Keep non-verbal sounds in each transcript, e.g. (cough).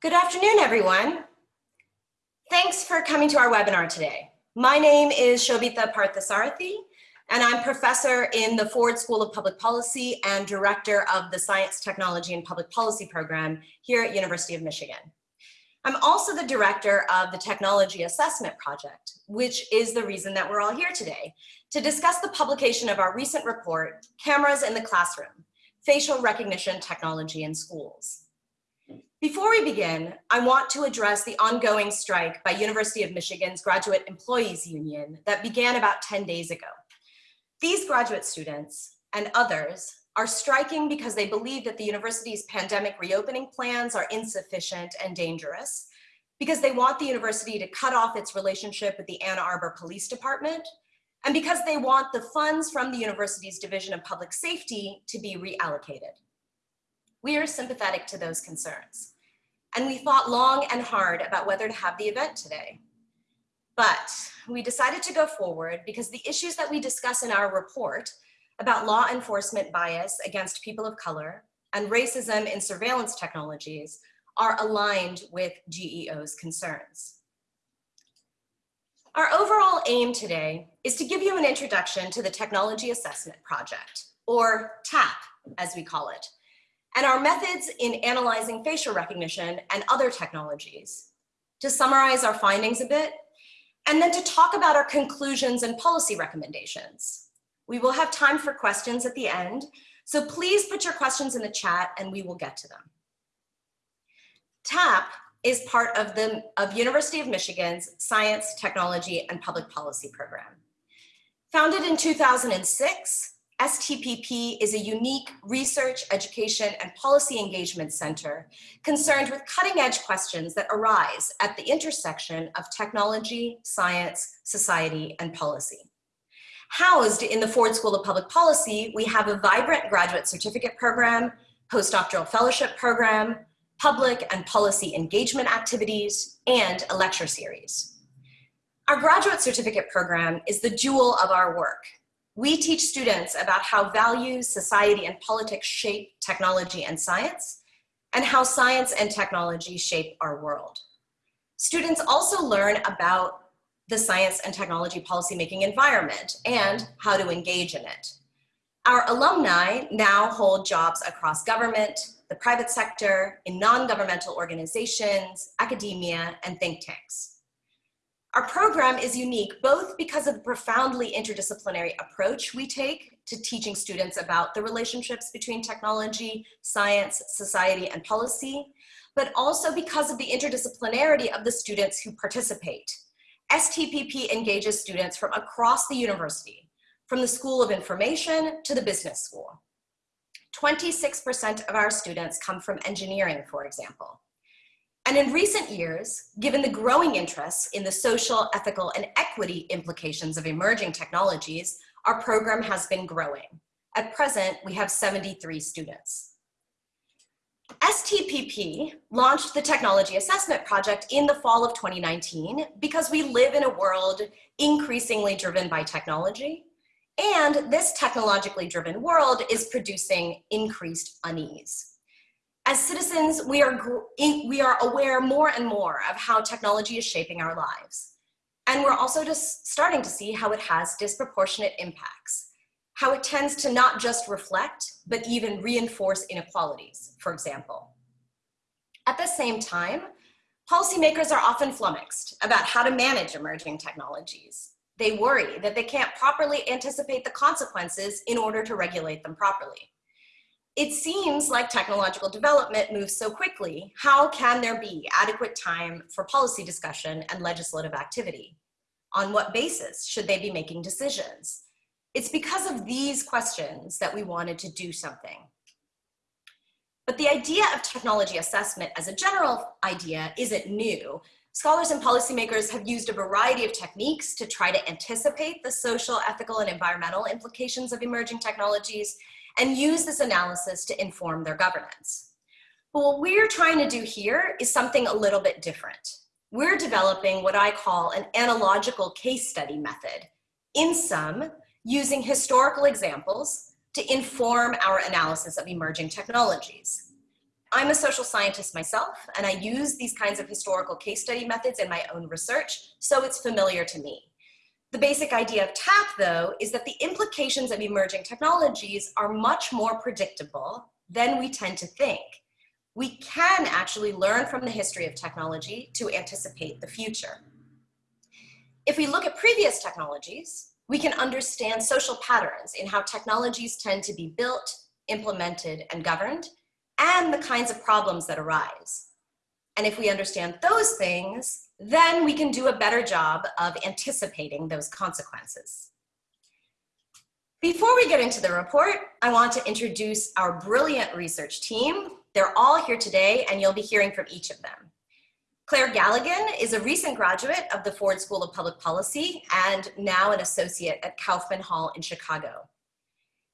Good afternoon, everyone. Thanks for coming to our webinar today. My name is Shobita Parthasarathy, and I'm professor in the Ford School of Public Policy and director of the Science, Technology, and Public Policy program here at University of Michigan. I'm also the director of the Technology Assessment Project, which is the reason that we're all here today, to discuss the publication of our recent report, Cameras in the Classroom, Facial Recognition Technology in Schools. Before we begin, I want to address the ongoing strike by University of Michigan's Graduate Employees Union that began about 10 days ago. These graduate students and others are striking because they believe that the university's pandemic reopening plans are insufficient and dangerous, because they want the university to cut off its relationship with the Ann Arbor Police Department, and because they want the funds from the university's Division of Public Safety to be reallocated. We are sympathetic to those concerns. And we thought long and hard about whether to have the event today. But we decided to go forward because the issues that we discuss in our report about law enforcement bias against people of color and racism in surveillance technologies are aligned with GEO's concerns. Our overall aim today is to give you an introduction to the Technology Assessment Project, or TAP as we call it, and our methods in analyzing facial recognition and other technologies, to summarize our findings a bit, and then to talk about our conclusions and policy recommendations. We will have time for questions at the end, so please put your questions in the chat and we will get to them. TAP is part of the of University of Michigan's Science, Technology, and Public Policy program. Founded in 2006, STPP is a unique research, education, and policy engagement center concerned with cutting edge questions that arise at the intersection of technology, science, society, and policy. Housed in the Ford School of Public Policy, we have a vibrant graduate certificate program, postdoctoral fellowship program, public and policy engagement activities, and a lecture series. Our graduate certificate program is the jewel of our work we teach students about how values, society, and politics shape technology and science, and how science and technology shape our world. Students also learn about the science and technology policymaking environment and how to engage in it. Our alumni now hold jobs across government, the private sector, in non-governmental organizations, academia, and think tanks. Our program is unique both because of the profoundly interdisciplinary approach we take to teaching students about the relationships between technology, science, society, and policy, but also because of the interdisciplinarity of the students who participate. STPP engages students from across the university, from the School of Information to the business school. 26% of our students come from engineering, for example. And in recent years, given the growing interest in the social, ethical, and equity implications of emerging technologies, our program has been growing. At present, we have 73 students. STPP launched the Technology Assessment Project in the fall of 2019 because we live in a world increasingly driven by technology, and this technologically driven world is producing increased unease. As citizens, we are, we are aware more and more of how technology is shaping our lives. And we're also just starting to see how it has disproportionate impacts, how it tends to not just reflect, but even reinforce inequalities, for example. At the same time, policymakers are often flummoxed about how to manage emerging technologies. They worry that they can't properly anticipate the consequences in order to regulate them properly. It seems like technological development moves so quickly. How can there be adequate time for policy discussion and legislative activity? On what basis should they be making decisions? It's because of these questions that we wanted to do something. But the idea of technology assessment as a general idea isn't new. Scholars and policymakers have used a variety of techniques to try to anticipate the social, ethical, and environmental implications of emerging technologies and use this analysis to inform their governance. But what we're trying to do here is something a little bit different. We're developing what I call an analogical case study method. In sum, using historical examples to inform our analysis of emerging technologies. I'm a social scientist myself, and I use these kinds of historical case study methods in my own research, so it's familiar to me. The basic idea of TAP, though, is that the implications of emerging technologies are much more predictable than we tend to think. We can actually learn from the history of technology to anticipate the future. If we look at previous technologies, we can understand social patterns in how technologies tend to be built, implemented, and governed, and the kinds of problems that arise. And if we understand those things, then we can do a better job of anticipating those consequences. Before we get into the report, I want to introduce our brilliant research team. They're all here today and you'll be hearing from each of them. Claire Galligan is a recent graduate of the Ford School of Public Policy and now an associate at Kaufman Hall in Chicago.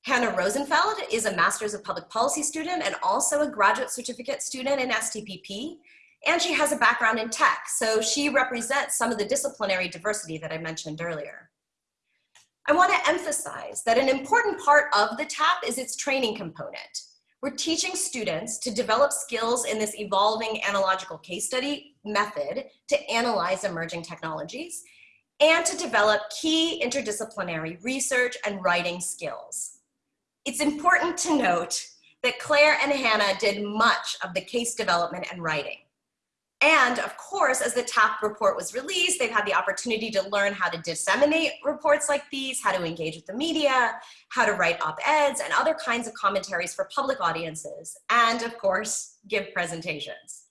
Hannah Rosenfeld is a Master's of Public Policy student and also a graduate certificate student in STPP and she has a background in tech, so she represents some of the disciplinary diversity that I mentioned earlier. I want to emphasize that an important part of the TAP is its training component. We're teaching students to develop skills in this evolving analogical case study method to analyze emerging technologies and to develop key interdisciplinary research and writing skills. It's important to note that Claire and Hannah did much of the case development and writing. And of course, as the TAP report was released, they've had the opportunity to learn how to disseminate reports like these, how to engage with the media, how to write op-eds and other kinds of commentaries for public audiences, and of course, give presentations.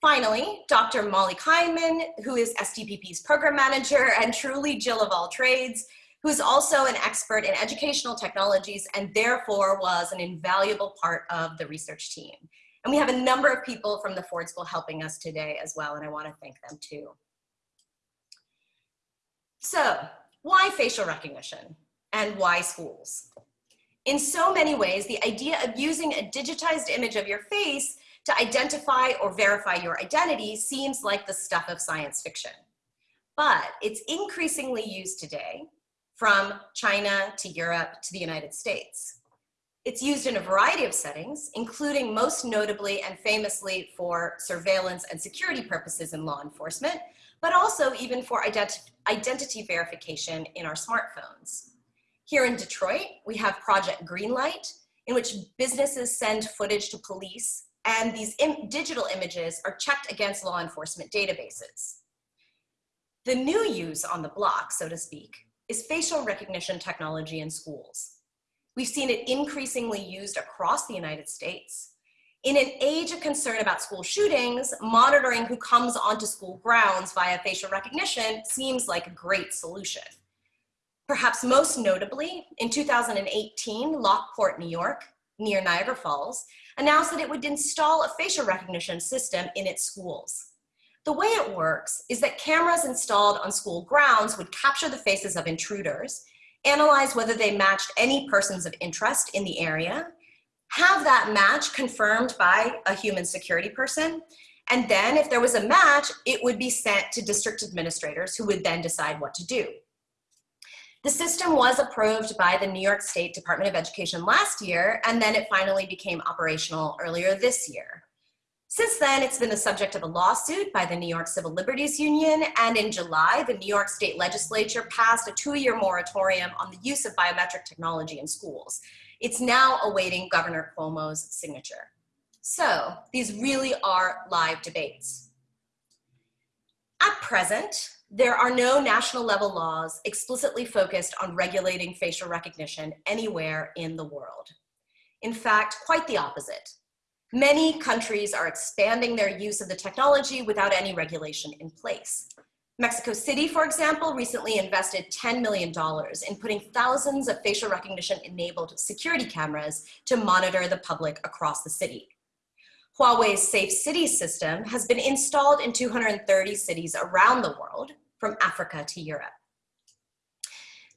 Finally, Dr. Molly Kleinman, who is STPP's program manager and truly Jill of all trades, who is also an expert in educational technologies and therefore was an invaluable part of the research team. And we have a number of people from the Ford School helping us today as well, and I wanna thank them too. So, why facial recognition and why schools? In so many ways, the idea of using a digitized image of your face to identify or verify your identity seems like the stuff of science fiction. But it's increasingly used today from China to Europe to the United States. It's used in a variety of settings, including most notably and famously for surveillance and security purposes in law enforcement, but also even for identi identity verification in our smartphones. Here in Detroit, we have Project Greenlight, in which businesses send footage to police, and these Im digital images are checked against law enforcement databases. The new use on the block, so to speak, is facial recognition technology in schools. We've seen it increasingly used across the United States. In an age of concern about school shootings, monitoring who comes onto school grounds via facial recognition seems like a great solution. Perhaps most notably, in 2018, Lockport, New York, near Niagara Falls, announced that it would install a facial recognition system in its schools. The way it works is that cameras installed on school grounds would capture the faces of intruders, analyze whether they matched any persons of interest in the area, have that match confirmed by a human security person, and then if there was a match, it would be sent to district administrators who would then decide what to do. The system was approved by the New York State Department of Education last year, and then it finally became operational earlier this year. Since then, it's been the subject of a lawsuit by the New York Civil Liberties Union, and in July, the New York State Legislature passed a two-year moratorium on the use of biometric technology in schools. It's now awaiting Governor Cuomo's signature. So these really are live debates. At present, there are no national level laws explicitly focused on regulating facial recognition anywhere in the world. In fact, quite the opposite. Many countries are expanding their use of the technology without any regulation in place. Mexico City, for example, recently invested $10 million in putting thousands of facial recognition enabled security cameras to monitor the public across the city. Huawei's Safe Cities system has been installed in 230 cities around the world, from Africa to Europe.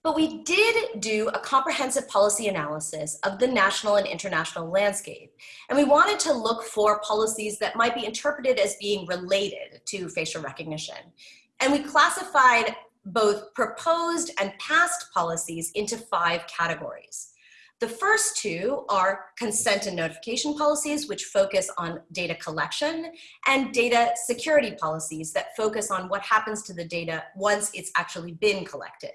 But we did do a comprehensive policy analysis of the national and international landscape. And we wanted to look for policies that might be interpreted as being related to facial recognition. And we classified both proposed and past policies into five categories. The first two are consent and notification policies, which focus on data collection, and data security policies that focus on what happens to the data once it's actually been collected.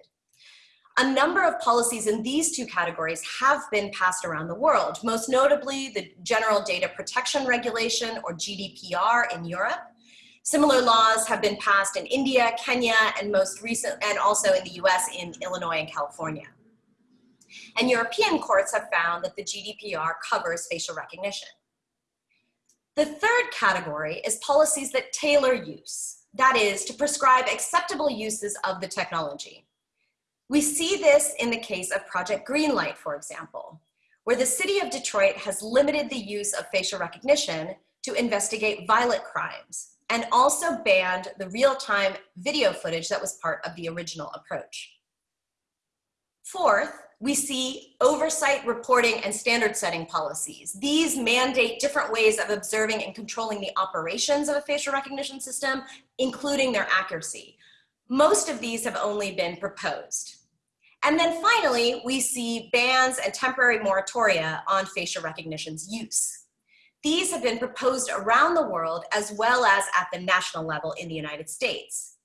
A number of policies in these two categories have been passed around the world, most notably the General Data Protection Regulation, or GDPR, in Europe. Similar laws have been passed in India, Kenya, and most recent, and also in the US in Illinois and California. And European courts have found that the GDPR covers facial recognition. The third category is policies that tailor use, that is, to prescribe acceptable uses of the technology. We see this in the case of Project Greenlight, for example, where the city of Detroit has limited the use of facial recognition to investigate violent crimes and also banned the real-time video footage that was part of the original approach. Fourth, we see oversight reporting and standard setting policies. These mandate different ways of observing and controlling the operations of a facial recognition system, including their accuracy. Most of these have only been proposed. And then finally, we see bans and temporary moratoria on facial recognition's use. These have been proposed around the world as well as at the national level in the United States.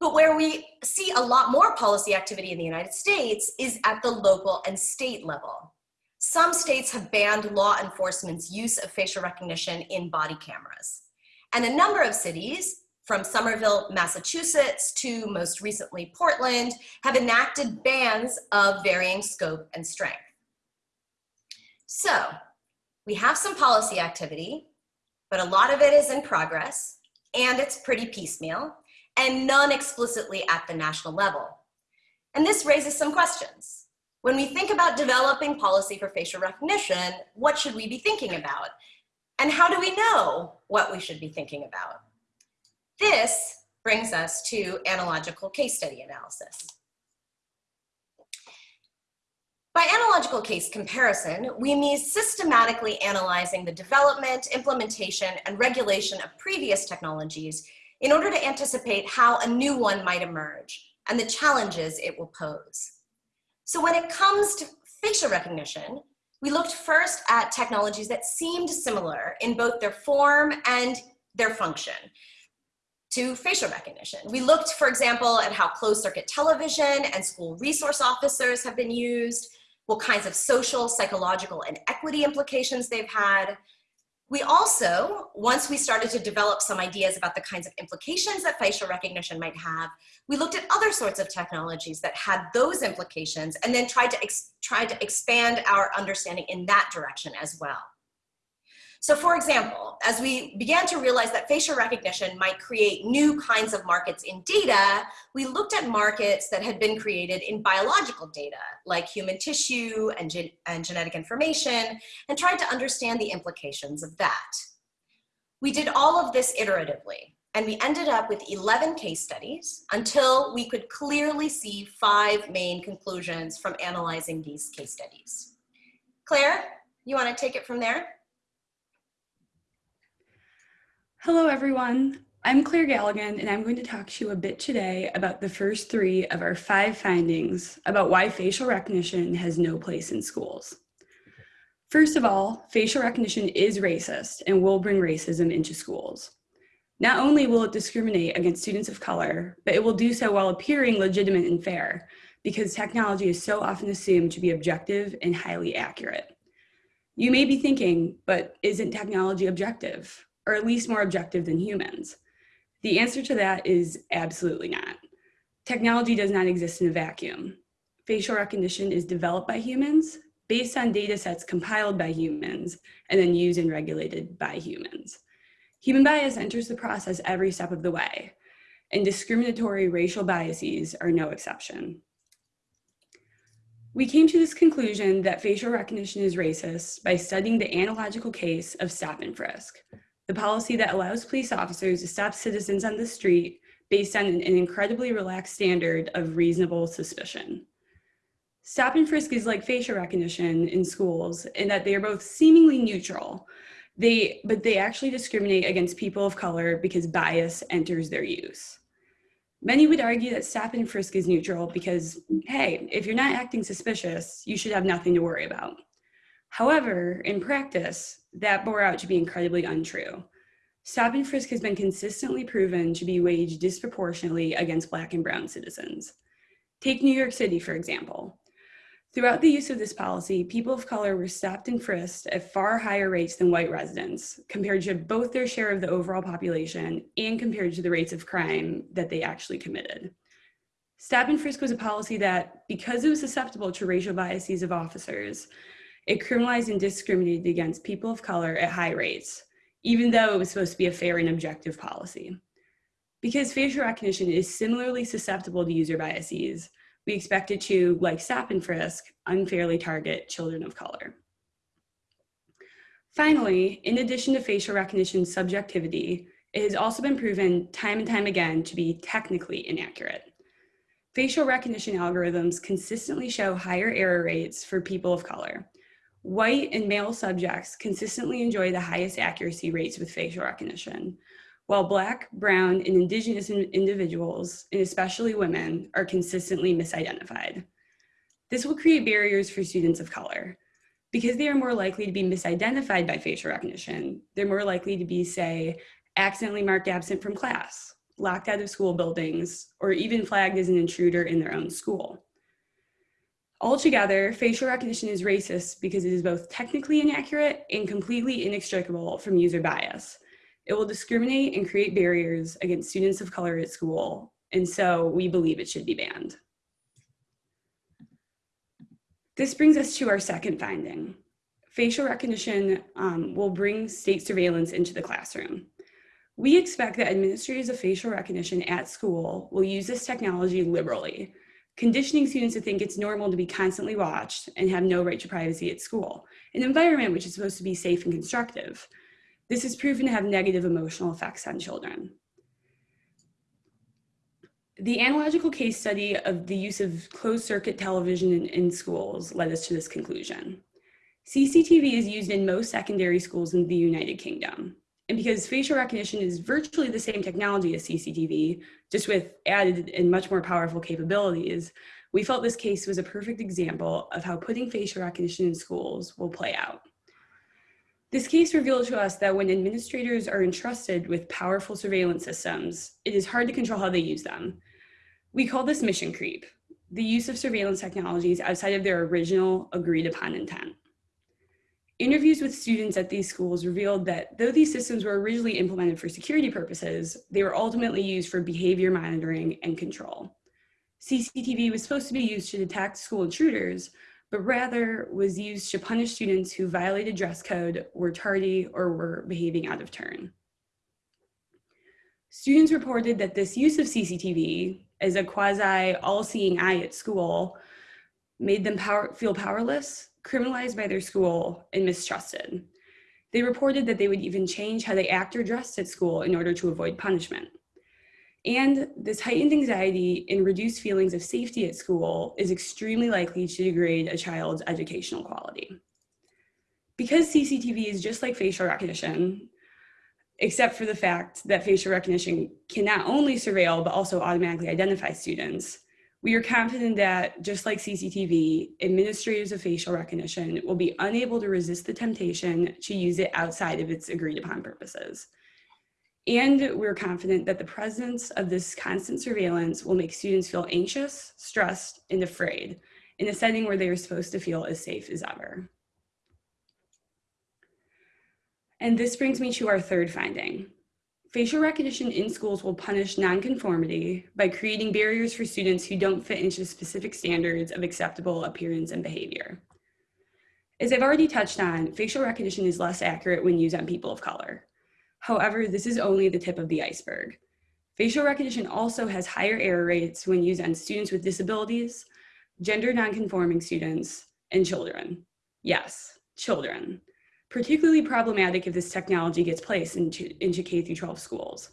But where we see a lot more policy activity in the United States is at the local and state level. Some states have banned law enforcement's use of facial recognition in body cameras. And a number of cities, from Somerville, Massachusetts to most recently Portland, have enacted bans of varying scope and strength. So we have some policy activity, but a lot of it is in progress and it's pretty piecemeal and none explicitly at the national level. And this raises some questions. When we think about developing policy for facial recognition, what should we be thinking about? And how do we know what we should be thinking about? This brings us to analogical case study analysis. By analogical case comparison, we mean systematically analyzing the development, implementation, and regulation of previous technologies in order to anticipate how a new one might emerge and the challenges it will pose. So when it comes to facial recognition, we looked first at technologies that seemed similar in both their form and their function to facial recognition. We looked, for example, at how closed circuit television and school resource officers have been used, what kinds of social, psychological, and equity implications they've had, we also, once we started to develop some ideas about the kinds of implications that facial recognition might have, we looked at other sorts of technologies that had those implications and then tried to, tried to expand our understanding in that direction as well. So for example, as we began to realize that facial recognition might create new kinds of markets in data, we looked at markets that had been created in biological data, like human tissue and, gen and genetic information, and tried to understand the implications of that. We did all of this iteratively, and we ended up with 11 case studies until we could clearly see five main conclusions from analyzing these case studies. Claire, you wanna take it from there? Hello, everyone. I'm Claire Galligan, and I'm going to talk to you a bit today about the first three of our five findings about why facial recognition has no place in schools. First of all, facial recognition is racist and will bring racism into schools. Not only will it discriminate against students of color, but it will do so while appearing legitimate and fair because technology is so often assumed to be objective and highly accurate. You may be thinking, but isn't technology objective? Or at least more objective than humans? The answer to that is absolutely not. Technology does not exist in a vacuum. Facial recognition is developed by humans based on data sets compiled by humans and then used and regulated by humans. Human bias enters the process every step of the way, and discriminatory racial biases are no exception. We came to this conclusion that facial recognition is racist by studying the analogical case of stop and frisk, the policy that allows police officers to stop citizens on the street based on an, incredibly relaxed standard of reasonable suspicion. Stop and frisk is like facial recognition in schools in that they are both seemingly neutral, they, but they actually discriminate against people of color because bias enters their use. Many would argue that stop and frisk is neutral because, hey, if you're not acting suspicious, you should have nothing to worry about. However, in practice, that bore out to be incredibly untrue. Stop and frisk has been consistently proven to be waged disproportionately against Black and Brown citizens. Take New York City, for example. Throughout the use of this policy, people of color were stopped and frisked at far higher rates than white residents, compared to both their share of the overall population and compared to the rates of crime that they actually committed. Stop and frisk was a policy that, because it was susceptible to racial biases of officers, it criminalized and discriminated against people of color at high rates, even though it was supposed to be a fair and objective policy. Because facial recognition is similarly susceptible to user biases, we expect it to, like stop and frisk, unfairly target children of color. Finally, in addition to facial recognition subjectivity, it has also been proven time and time again to be technically inaccurate. Facial recognition algorithms consistently show higher error rates for people of color, White and male subjects consistently enjoy the highest accuracy rates with facial recognition, while Black, Brown, and Indigenous individuals, and especially women, are consistently misidentified. This will create barriers for students of color. Because they are more likely to be misidentified by facial recognition, they're more likely to be, say, accidentally marked absent from class, locked out of school buildings, or even flagged as an intruder in their own school. Altogether, facial recognition is racist because it is both technically inaccurate and completely inextricable from user bias. It will discriminate and create barriers against students of color at school, and so we believe it should be banned. This brings us to our second finding. Facial recognition um, will bring state surveillance into the classroom. We expect that administrators of facial recognition at school will use this technology liberally, conditioning students to think it's normal to be constantly watched and have no right to privacy at school, an environment which is supposed to be safe and constructive. This is proven to have negative emotional effects on children. The analogical case study of the use of closed circuit television in, in, schools led us to this conclusion. CCTV is used in most secondary schools in the United Kingdom. And because facial recognition is virtually the same technology as CCTV, just with added and much more powerful capabilities, we felt this case was a perfect example of how putting facial recognition in schools will play out. This case revealed to us that when administrators are entrusted with powerful surveillance systems, it is hard to control how they use them. We call this mission creep, the use of surveillance technologies outside of their original agreed upon intent. Interviews with students at these schools revealed that though these systems were originally implemented for security purposes, they were ultimately used for behavior monitoring and control. CCTV was supposed to be used to detect school intruders, but rather was used to punish students who violated dress code, were tardy, or were behaving out of turn. Students reported that this use of CCTV as a quasi all-seeing eye at school made them power, feel powerless, criminalized by their school, and mistrusted. They reported that they would even change how they act or dressed at school in order to avoid punishment. And this heightened anxiety and reduced feelings of safety at school is extremely likely to degrade a child's educational quality. Because CCTV is just like facial recognition, except for the fact that facial recognition can not only surveil, but also automatically identify students. We are confident that, just like CCTV, administrators of facial recognition will be unable to resist the temptation to use it outside of its agreed upon purposes. And we're confident that the presence of this constant surveillance will make students feel anxious, stressed, and afraid in a setting where they are supposed to feel as safe as ever. And this brings me to our third finding. Facial recognition in schools will punish nonconformity by creating barriers for students who don't fit into specific standards of acceptable appearance and behavior. As I've already touched on, facial recognition is less accurate when used on people of color. However, this is only the tip of the iceberg. Facial recognition also has higher error rates when used on students with disabilities, gender nonconforming students, and children. Yes, children particularly problematic if this technology gets placed into, into K through 12 schools.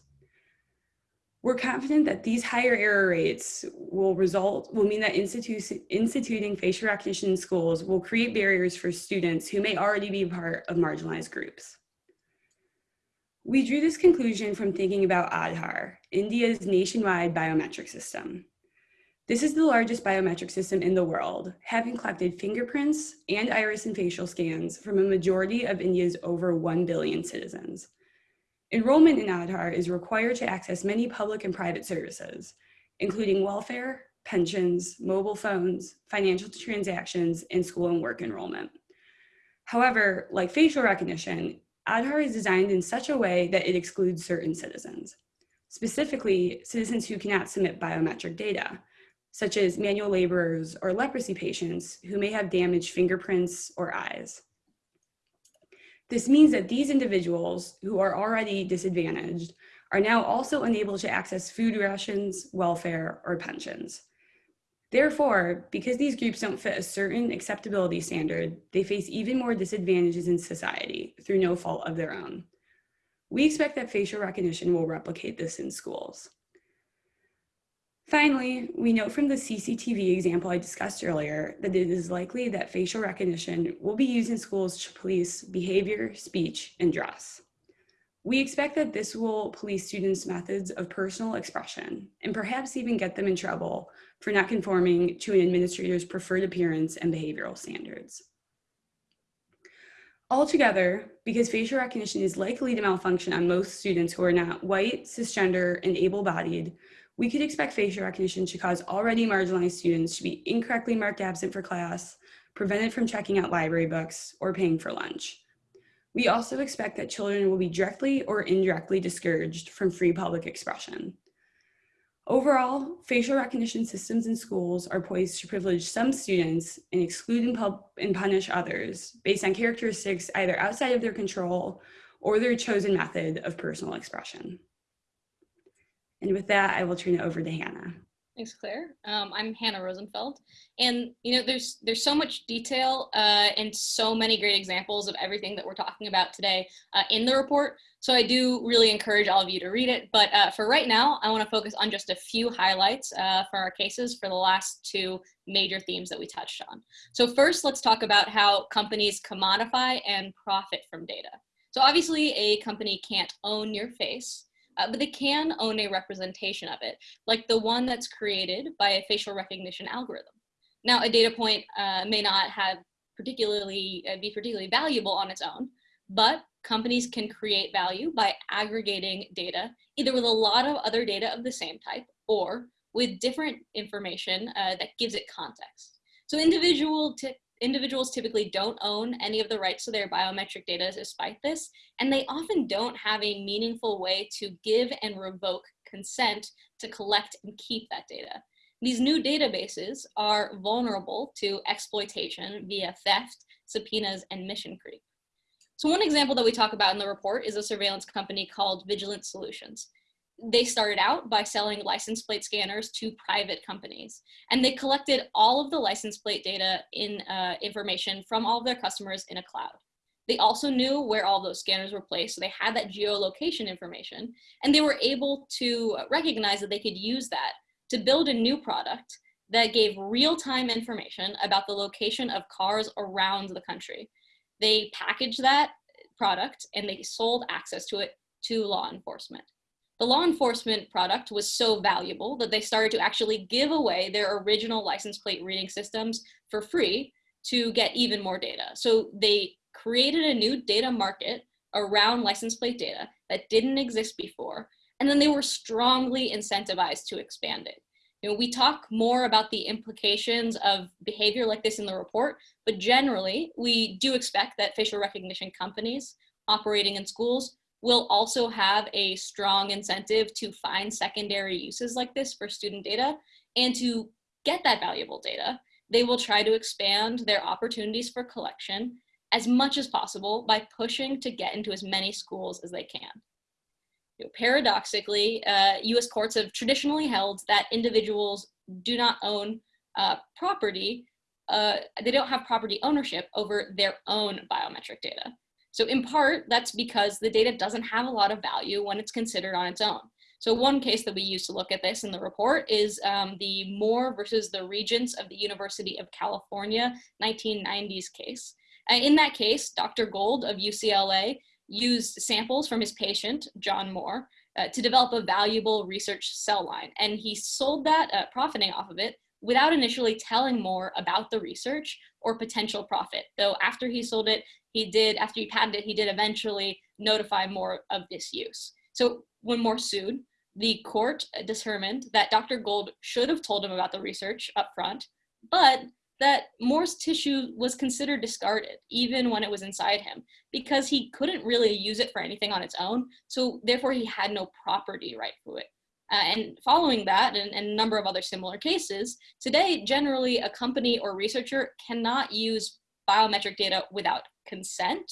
We're confident that these higher error rates will result, will mean that institu instituting facial recognition in schools will create barriers for students who may already be part of marginalized groups. We drew this conclusion from thinking about Aadhaar, India's nationwide biometric system. This is the largest biometric system in the world, having collected fingerprints and iris and facial scans from a majority of India's over 1 billion citizens. Enrollment in Aadhaar is required to access many public and private services, including welfare, pensions, mobile phones, financial transactions, and school and work enrollment. However, like facial recognition, Aadhaar is designed in such a way that it excludes certain citizens, specifically citizens who cannot submit biometric data, such as manual laborers or leprosy patients who may have damaged fingerprints or eyes. This means that these individuals who are already disadvantaged are now also unable to access food rations, welfare, or pensions. Therefore, because these groups don't fit a certain acceptability standard, they face even more disadvantages in society through no fault of their own. We expect that facial recognition will replicate this in schools. Finally, we note from the CCTV example I discussed earlier that it is likely that facial recognition will be used in schools to police behavior, speech, and dress. We expect that this will police students' methods of personal expression and perhaps even get them in trouble for not conforming to an administrator's preferred appearance and behavioral standards. Altogether, because facial recognition is likely to malfunction on most students who are not white, cisgender, and able-bodied, we could expect facial recognition to cause already marginalized students to be incorrectly marked absent for class, prevented from checking out library books, or paying for lunch. We also expect that children will be directly or indirectly discouraged from free public expression. Overall, facial recognition systems in schools are poised to privilege some students and exclude and, punish others based on characteristics either outside of their control or their chosen method of personal expression. And with that, I will turn it over to Hannah. Thanks, Claire. Um, I'm Hannah Rosenfeld, and you know, there's there's so much detail uh, and so many great examples of everything that we're talking about today uh, in the report. So I do really encourage all of you to read it. But uh, for right now, I want to focus on just a few highlights uh, for our cases for the last two major themes that we touched on. So first, let's talk about how companies commodify and profit from data. So obviously, a company can't own your face uh, but they can own a representation of it, like the one that's created by a facial recognition algorithm. Now, a data point uh, may not have particularly uh, be particularly valuable on its own, but companies can create value by aggregating data, either with a lot of other data of the same type or with different information uh, that gives it context. So individual individuals typically don't own any of the rights to their biometric data despite this, and they often don't have a meaningful way to give and revoke consent to collect and keep that data. these new databases are vulnerable to exploitation via theft, subpoenas, and mission creep. So one example that we talk about in the report is a surveillance company called Vigilant Solutions. They started out by selling license plate scanners to private companies, and they collected all of the license plate data in uh, information from all of their customers in a cloud. They also knew where all those scanners were placed, so they had that geolocation information, and they were able to recognize that they could use that to build a new product that gave real-time information about the location of cars around the country. They packaged that product and they sold access to it to law enforcement. The law enforcement product was so valuable that they started to actually give away their original license plate reading systems for free to get even more data. So they created a new data market around license plate data that didn't exist before and then they were strongly incentivized to expand it. You know, we talk more about the implications of behavior like this in the report, but generally, we do expect that facial recognition companies operating in schools will also have a strong incentive to find secondary uses like this for student data and to get that valuable data. They will try to expand their opportunities for collection as much as possible by pushing to get into as many schools as they can you know, paradoxically, uh, US courts have traditionally held that individuals do not own uh, property, uh, they don't have property ownership over their own biometric data. So in part, that's because the data doesn't have a lot of value when it's considered on its own. So one case that we use to look at this in the report is um, the Moore versus the Regents of the University of California 1990s case. Uh, in that case, Dr. Golde of UCLA used samples from his patient, John Moore, uh, to develop a valuable research cell line. And he sold that, uh, profiting off of it, without initially telling Moore about the research or potential profit. Though after he sold it, he did, after he patented he did eventually notify Moore of this use. So when Moore sued, the court determined that Dr. Golde should have told him about the research up front, but that Moore's tissue was considered discarded even when it was inside him because he couldn't really use it for anything on its own. So therefore he had no property right to it. Uh, and following that and, and, a number of other similar cases, today generally a company or researcher cannot use biometric data without consent,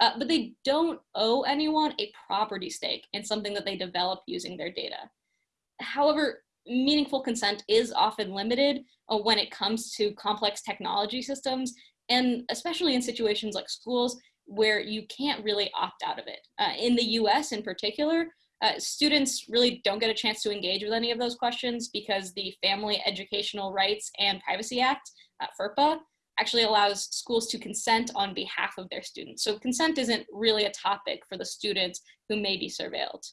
uh, but they don't owe anyone a property stake in something that they develop using their data. However, meaningful consent is often limited uh, when it comes to complex technology systems, and especially in situations like schools where you can't really opt out of it. Uh, in the US in particular, uh, students really don't get a chance to engage with any of those questions because the Family Educational Rights and Privacy Act, uh, FERPA, actually allows schools to consent on behalf of their students. So consent isn't really a topic for the students who may be surveilled.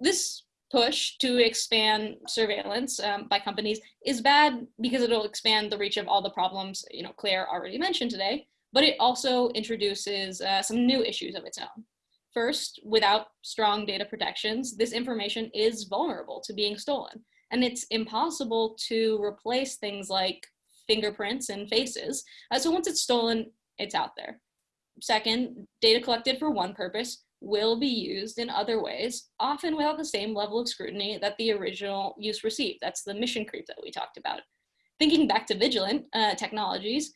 This push to expand surveillance um, by companies is bad because it'll expand the reach of all the problems you know Claire already mentioned today, but it also introduces uh, some new issues of its own. First, without strong data protections, this information is vulnerable to being stolen, and it's impossible to replace things like fingerprints and faces. Uh, so once it's stolen, it's out there. Second, data collected for one purpose will be used in other ways, often without the same level of scrutiny that the original use received. That's the mission creep that we talked about. Thinking back to Vigilant uh, Technologies,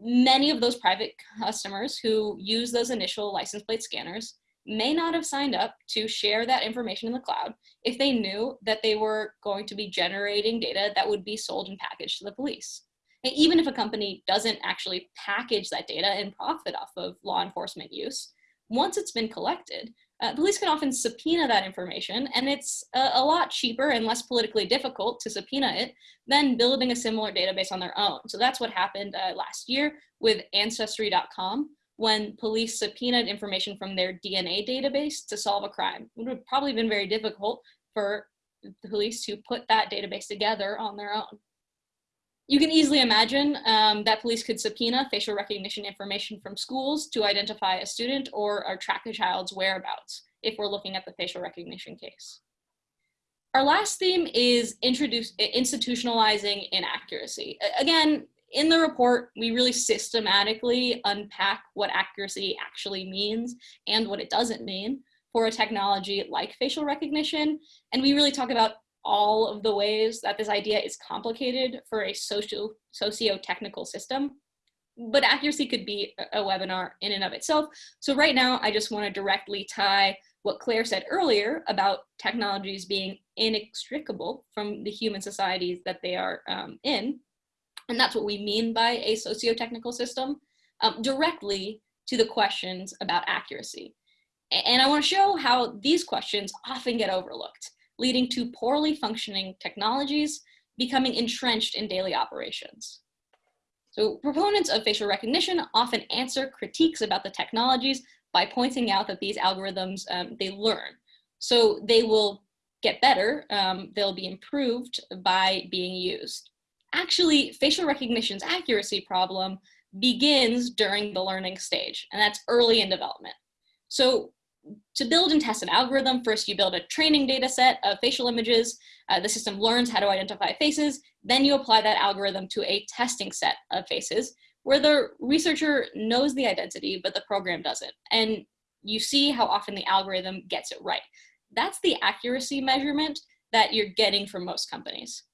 many of those private customers who use those initial license plate scanners may not have signed up to share that information in the cloud if they knew that they were going to be generating data that would be sold and packaged to the police. Even if a company doesn't actually package that data and profit off of law enforcement use, once it's been collected, uh, police can often subpoena that information, and it's a, a, lot cheaper and less politically difficult to subpoena it than building a similar database on their own. So that's what happened uh, last year with Ancestry.com when police subpoenaed information from their DNA database to solve a crime. It would have probably been very difficult for the police to put that database together on their own. You can easily imagine um, that police could subpoena facial recognition information from schools to identify a student or, or track a child's whereabouts if we're looking at the facial recognition case. Our last theme is introduce, institutionalizing inaccuracy. Again, in the report, we really systematically unpack what accuracy actually means and what it doesn't mean for a technology like facial recognition. And we really talk about all of the ways that this idea is complicated for a social socio-technical system, but accuracy could be a webinar in and of itself. So right now, I just want to directly tie what Claire said earlier about technologies being inextricable from the human societies that they are um, in. And that's what we mean by a socio-technical system, um, directly to the questions about accuracy. And I want to show how these questions often get overlooked, leading to poorly functioning technologies becoming entrenched in daily operations. So proponents of facial recognition often answer critiques about the technologies by pointing out that these algorithms, um, they learn. So they will get better, um, they'll be improved by being used. Actually, facial recognition's accuracy problem begins during the learning stage, and that's early in development. So to build and test an algorithm, first you build a training data set of facial images. Uh, the system learns how to identify faces. Then you apply that algorithm to a testing set of faces where the researcher knows the identity, but the program doesn't. And you see how often the algorithm gets it right. That's the accuracy measurement that you're getting from most companies.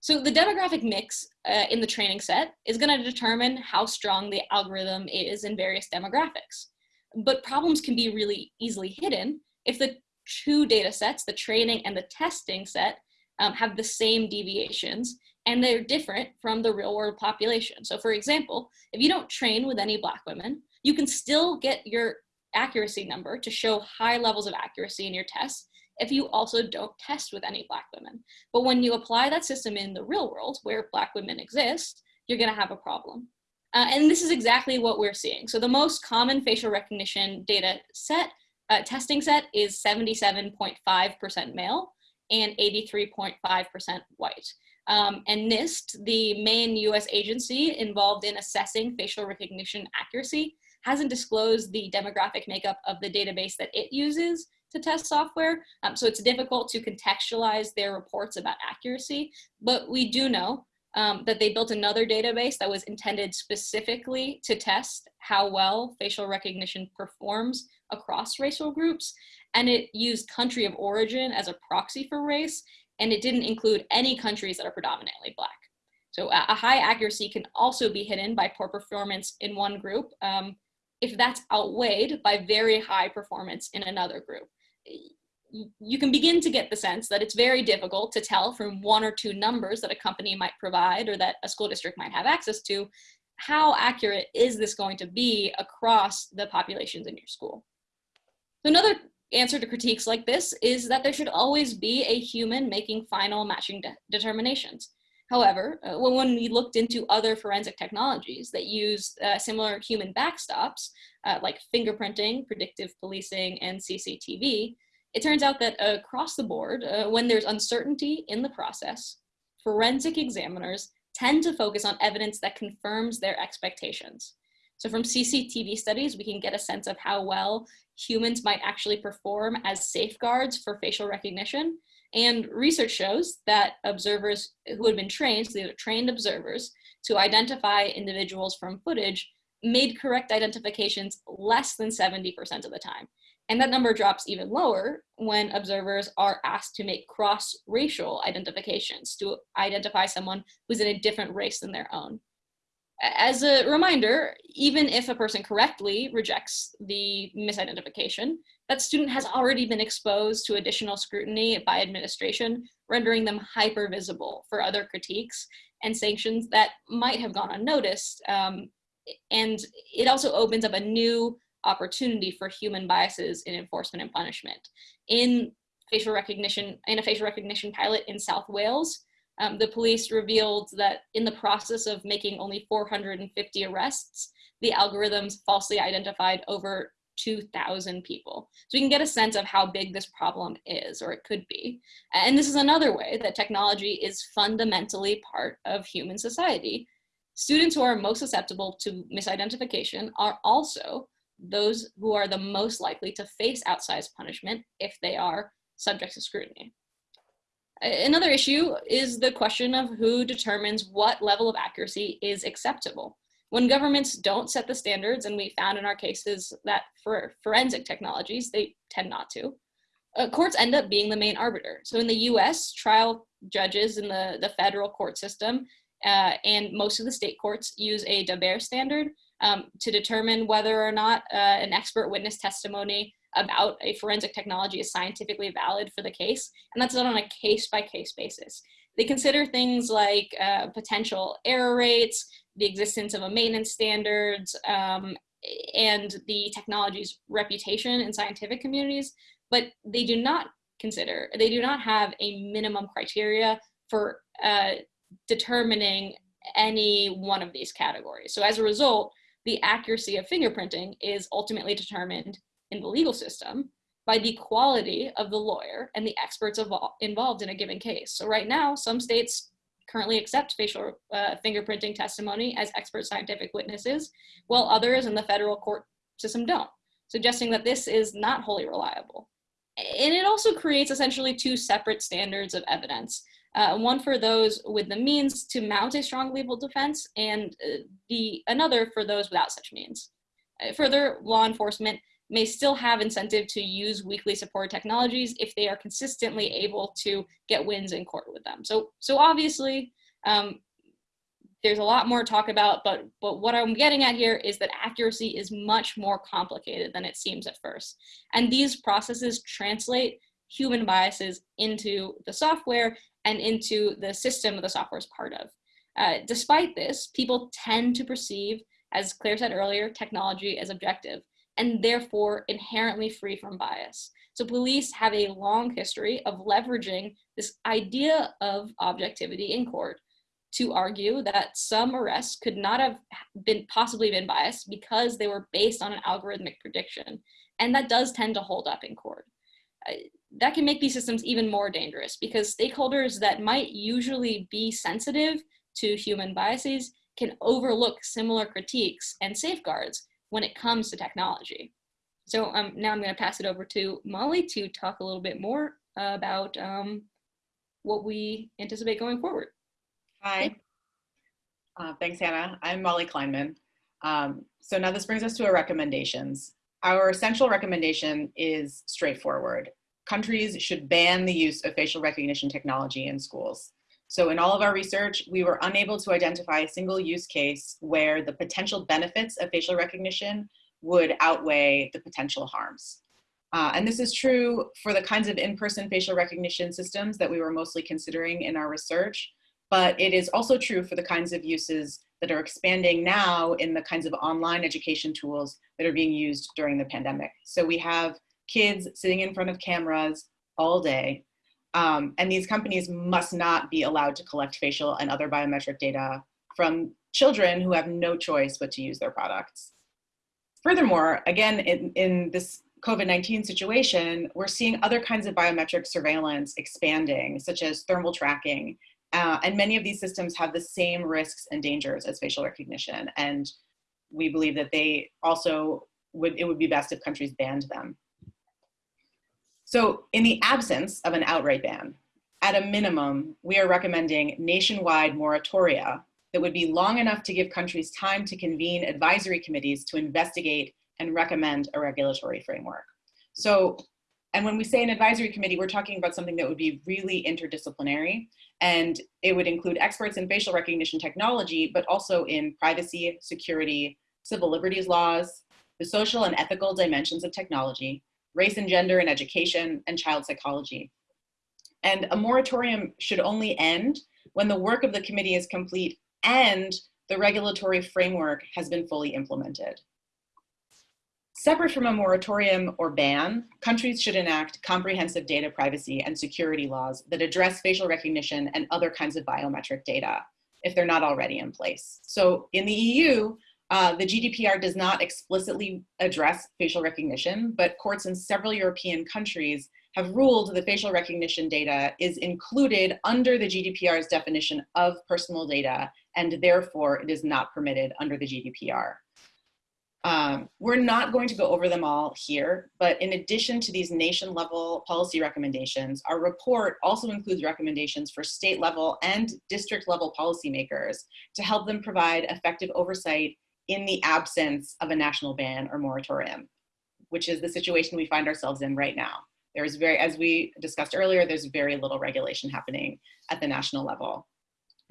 So the demographic mix uh, in the training set is gonna determine how strong the algorithm is in various demographics. But problems can be really easily hidden if the two data sets, the training and the testing set, um, have the same deviations and they're different from the real world population. So for example, if you don't train with any black women, you can still get your accuracy number to show high levels of accuracy in your tests if you also don't test with any black women. But when you apply that system in the real world where black women exist, you're gonna have a problem. Uh, and this is exactly what we're seeing. So the most common facial recognition data set, uh, testing set is 77.5% male and 83.5% white. Um, and NIST, the main US agency involved in assessing facial recognition accuracy, hasn't disclosed the demographic makeup of the database that it uses to test software. Um, so it's difficult to contextualize their reports about accuracy, but we do know um, that they built another database that was intended specifically to test how well facial recognition performs across racial groups. And it used country of origin as a proxy for race, and it didn't include any countries that are predominantly black. So a high accuracy can also be hidden by poor performance in one group um, if that's outweighed by very high performance in another group you can begin to get the sense that it's very difficult to tell from one or two numbers that a company might provide or that a school district might have access to, how accurate is this going to be across the populations in your school? So another answer to critiques like this is that there should always be a human making final matching de determinations. However, uh, when we looked into other forensic technologies that use uh, similar human backstops, uh, like fingerprinting, predictive policing, and CCTV, it turns out that across the board, uh, when there's uncertainty in the process, forensic examiners tend to focus on evidence that confirms their expectations. So from CCTV studies, we can get a sense of how well humans might actually perform as safeguards for facial recognition. And research shows that observers who had been trained, so these are trained observers, to identify individuals from footage made correct identifications less than 70% of the time. And that number drops even lower when observers are asked to make cross-racial identifications to identify someone who's in a different race than their own. As a reminder, even if a person correctly rejects the misidentification, that student has already been exposed to additional scrutiny by administration, rendering them hyper visible for other critiques and sanctions that might have gone unnoticed. Um, and it also opens up a new opportunity for human biases in enforcement and punishment. In facial recognition, in a facial recognition pilot in South Wales, um, the police revealed that in the process of making only 450 arrests, the algorithms falsely identified over 2,000 people. So we can get a sense of how big this problem is, or it could be. And this is another way that technology is fundamentally part of human society. Students who are most susceptible to misidentification are also those who are the most likely to face outsized punishment if they are subject to scrutiny. Another issue is the question of who determines what level of accuracy is acceptable. When governments don't set the standards, and we found in our cases that for forensic technologies, they tend not to, uh, courts end up being the main arbiter. So in the US, trial judges in the, the federal court system uh, and most of the state courts use a Daubert standard um, to determine whether or not uh, an expert witness testimony about a forensic technology is scientifically valid for the case. And that's done on a case by case basis. They consider things like uh, potential error rates, the existence of a maintenance standards, um, and the technology's reputation in scientific communities, but they do not consider, they do not have a minimum criteria for uh, determining any one of these categories. So as a result, the accuracy of fingerprinting is ultimately determined in the legal system by the quality of the lawyer and the experts involved in a given case. So right now, some states currently accept facial uh, fingerprinting testimony as expert scientific witnesses, while others in the federal court system don't, suggesting that this is not wholly reliable. And it also creates essentially two separate standards of evidence uh, one for those with the means to mount a strong legal defense, and uh, the another for those without such means. Uh, further, law enforcement may still have incentive to use weakly supported technologies if they are consistently able to get wins in court with them. So, so obviously, um, there's a lot more to talk about, but, but what I'm getting at here is that accuracy is much more complicated than it seems at first. And these processes translate human biases into the software and into the system the software is part of. Uh, despite this, people tend to perceive, as Claire said earlier, technology as objective and therefore inherently free from bias. So police have a long history of leveraging this idea of objectivity in court to argue that some arrests could not have been possibly been biased because they were based on an algorithmic prediction. And that does tend to hold up in court. That can make these systems even more dangerous because stakeholders that might usually be sensitive to human biases can overlook similar critiques and safeguards when it comes to technology. So um, now I'm going to pass it over to Molly to talk a little bit more about um, what we anticipate going forward. Hi. Uh, thanks, Hannah. I'm Molly Kleinman. Um, so now this brings us to our recommendations. Our essential recommendation is straightforward countries should ban the use of facial recognition technology in schools. So in all of our research, we were unable to identify a single use case where the potential benefits of facial recognition would outweigh the potential harms. Uh, and this is true for the kinds of in-person facial recognition systems that we were mostly considering in our research, but it is also true for the kinds of uses that are expanding now in the kinds of online education tools that are being used during the pandemic. So we have kids sitting in front of cameras all day. Um, and these companies must not be allowed to collect facial and other biometric data from children who have no choice but to use their products. Furthermore, again, in, in this COVID-19 situation, we're seeing other kinds of biometric surveillance expanding, such as thermal tracking. Uh, and many of these systems have the same risks and dangers as facial recognition. And we believe that they also would, it would be best if countries banned them. So in the absence of an outright ban, at a minimum, we are recommending nationwide moratoria that would be long enough to give countries time to convene advisory committees to investigate and recommend a regulatory framework. So, and when we say an advisory committee, we're talking about something that would be really interdisciplinary and it would include experts in facial recognition technology, but also in privacy, security, civil liberties laws, the social and ethical dimensions of technology, race and gender in education, and child psychology. And a moratorium should only end when the work of the committee is complete and the regulatory framework has been fully implemented. Separate from a moratorium or ban, countries should enact comprehensive data privacy and security laws that address facial recognition and other kinds of biometric data if they're not already in place. So in the EU, uh, the GDPR does not explicitly address facial recognition, but courts in several European countries have ruled that facial recognition data is included under the GDPR's definition of personal data, and therefore it is not permitted under the GDPR. Um, we're not going to go over them all here, but in addition to these nation level policy recommendations, our report also includes recommendations for state level and district level policymakers to help them provide effective oversight in the absence of a national ban or moratorium, which is the situation we find ourselves in right now. There's very, as we discussed earlier, there's very little regulation happening at the national level.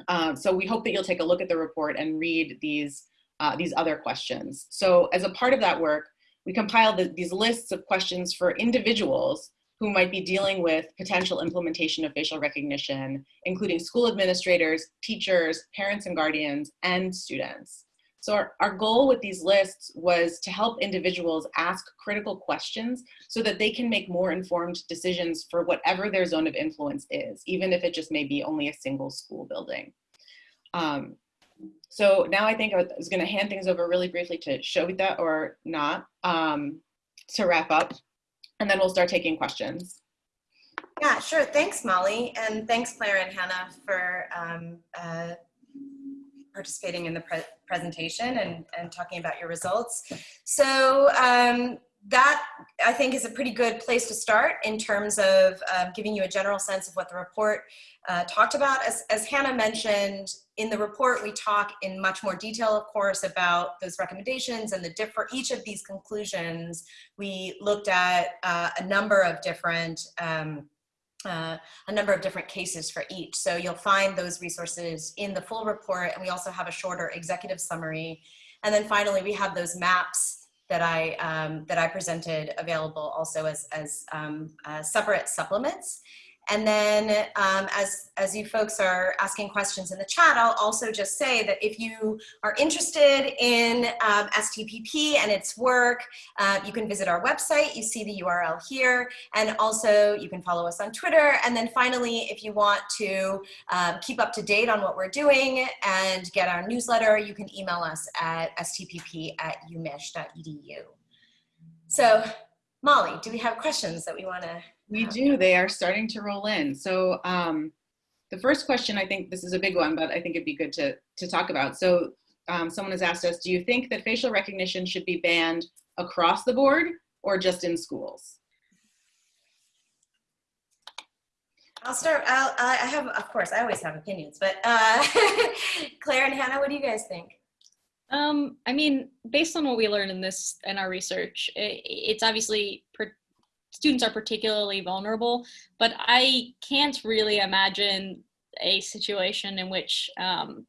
Um, so we hope that you'll take a look at the report and read these, uh, these other questions. So as a part of that work, we compiled the, these lists of questions for individuals who might be dealing with potential implementation of facial recognition, including school administrators, teachers, parents and guardians, and students. So our, our goal with these lists was to help individuals ask critical questions so that they can make more informed decisions for whatever their zone of influence is, even if it just may be only a single school building. Um, so now I think I was gonna hand things over really briefly to Shobita or not um, to wrap up, and then we'll start taking questions. Yeah, sure. Thanks, Molly. And thanks, Claire and Hannah, for um, uh, participating in the pre presentation and, and talking about your results. So um, that I think is a pretty good place to start in terms of uh, giving you a general sense of what the report uh, talked about. As, as Hannah mentioned, in the report we talk in much more detail, of course, about those recommendations and the different, each of these conclusions, we looked at uh, a number of different um, uh, a number of different cases for each. So you'll find those resources in the full report and we also have a shorter executive summary. And then finally, we have those maps that I, um, that I presented available also as, as um, uh, separate supplements. And then um, as, as you folks are asking questions in the chat, I'll also just say that if you are interested in um, STPP and its work, uh, you can visit our website. You see the URL here. And also you can follow us on Twitter. And then finally, if you want to um, keep up to date on what we're doing and get our newsletter, you can email us at stpp at umich.edu. So Molly, do we have questions that we want to we do. They are starting to roll in. So um, the first question, I think this is a big one, but I think it'd be good to, to talk about. So um, someone has asked us, do you think that facial recognition should be banned across the board or just in schools? I'll start, I'll, I have, of course, I always have opinions, but uh, (laughs) Claire and Hannah, what do you guys think? Um, I mean, based on what we learned in this, in our research, it, it's obviously students are particularly vulnerable, but I can't really imagine a situation in which um,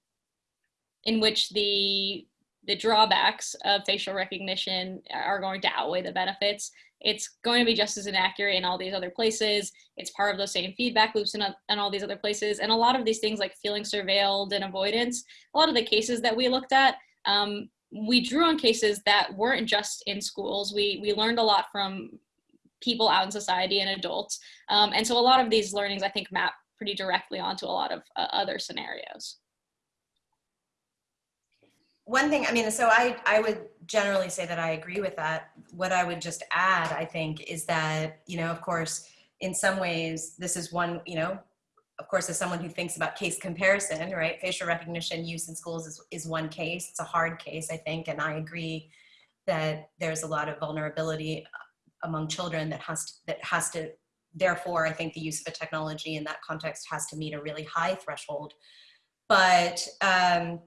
in which the the drawbacks of facial recognition are going to outweigh the benefits. It's going to be just as inaccurate in all these other places. It's part of those same feedback loops in, in all these other places. And a lot of these things like feeling surveilled and avoidance, a lot of the cases that we looked at, um, we drew on cases that weren't just in schools. We, we learned a lot from people out in society and adults. Um, and so a lot of these learnings, I think, map pretty directly onto a lot of uh, other scenarios. One thing, I mean, so I, I would generally say that I agree with that. What I would just add, I think, is that, you know, of course, in some ways, this is one, you know, of course, as someone who thinks about case comparison, right, facial recognition use in schools is, is one case. It's a hard case, I think, and I agree that there's a lot of vulnerability among children that has to, that has to therefore I think the use of a technology in that context has to meet a really high threshold. But um,